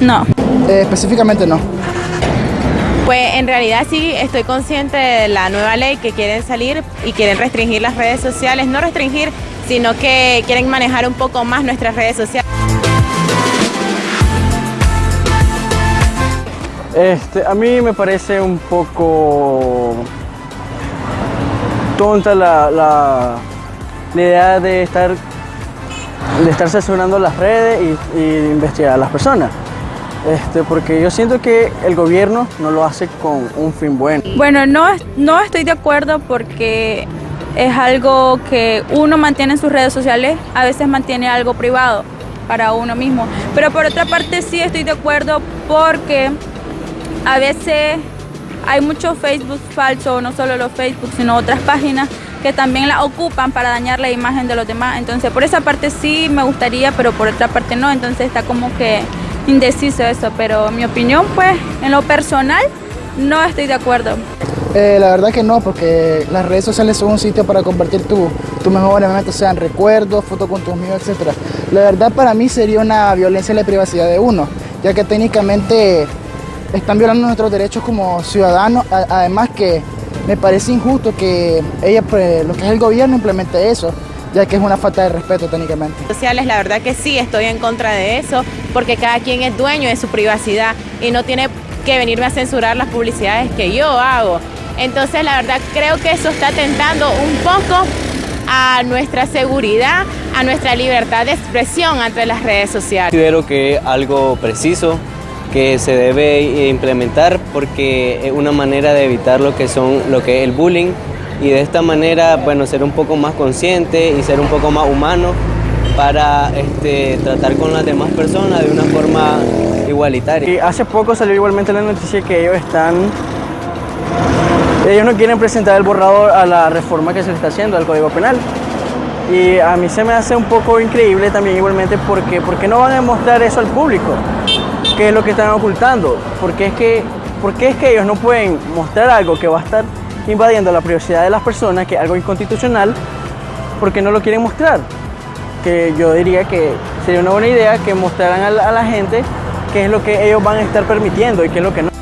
No. Eh, específicamente no. Pues en realidad sí estoy consciente de la nueva ley que quieren salir y quieren restringir las redes sociales, no restringir, sino que quieren manejar un poco más nuestras redes sociales. Este, a mí me parece un poco tonta la, la, la idea de estar, de estar censurando las redes y, y investigar a las personas. Este, porque yo siento que el gobierno no lo hace con un fin bueno. Bueno, no, no estoy de acuerdo porque es algo que uno mantiene en sus redes sociales, a veces mantiene algo privado para uno mismo. Pero por otra parte sí estoy de acuerdo porque a veces hay mucho Facebook falso, no solo los Facebook, sino otras páginas que también la ocupan para dañar la imagen de los demás. Entonces por esa parte sí me gustaría, pero por otra parte no. Entonces está como que indeciso eso, pero mi opinión pues en lo personal no estoy de acuerdo. Eh, la verdad que no, porque las redes sociales son un sitio para compartir tus tu mejores momentos, sean recuerdos, fotos con tus amigos, etc. La verdad para mí sería una violencia en la privacidad de uno, ya que técnicamente están violando nuestros derechos como ciudadanos, además que me parece injusto que ella, pues, lo que es el gobierno implemente eso, ya que es una falta de respeto técnicamente. Sociales, la verdad que sí, estoy en contra de eso, porque cada quien es dueño de su privacidad y no tiene que venirme a censurar las publicidades que yo hago. Entonces, la verdad creo que eso está atentando un poco a nuestra seguridad, a nuestra libertad de expresión ante las redes sociales. Considero que algo preciso que se debe implementar porque es una manera de evitar lo que son lo que es el bullying y de esta manera, bueno, ser un poco más consciente y ser un poco más humano para este, tratar con las demás personas de una forma igualitaria. Y hace poco salió igualmente la noticia que ellos están, ellos no quieren presentar el borrador a la reforma que se está haciendo al Código Penal. Y a mí se me hace un poco increíble también igualmente porque, porque no van a mostrar eso al público, qué es lo que están ocultando, porque es que, porque es que ellos no pueden mostrar algo que va a estar invadiendo la privacidad de las personas, que es algo inconstitucional, porque no lo quieren mostrar. Que yo diría que sería una buena idea que mostraran a la, a la gente qué es lo que ellos van a estar permitiendo y qué es lo que no.